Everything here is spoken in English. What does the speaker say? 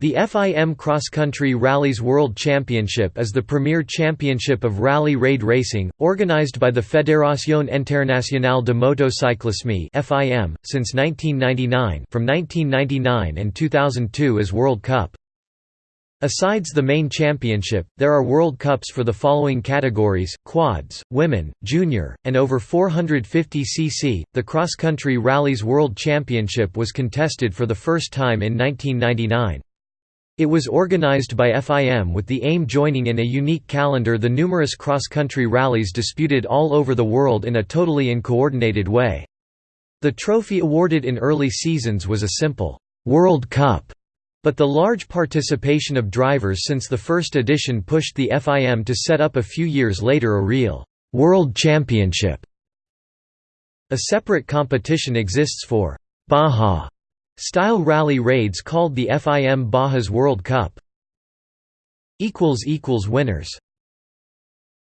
The FIM Cross Country Rallies World Championship is the premier championship of rally raid racing, organized by the Fédération Internationale de Motocyclisme (FIM) since 1999, from 1999 and 2002 as World Cup. Asides the main championship, there are World Cups for the following categories: quads, women, junior, and over 450 cc. The Cross Country Rallies World Championship was contested for the first time in 1999. It was organized by FIM with the aim joining in a unique calendar the numerous cross-country rallies disputed all over the world in a totally uncoordinated way. The trophy awarded in early seasons was a simple, «World Cup», but the large participation of drivers since the first edition pushed the FIM to set up a few years later a real «World Championship». A separate competition exists for «Baja» Style rally raids called the FIM Bajas World Cup. Winners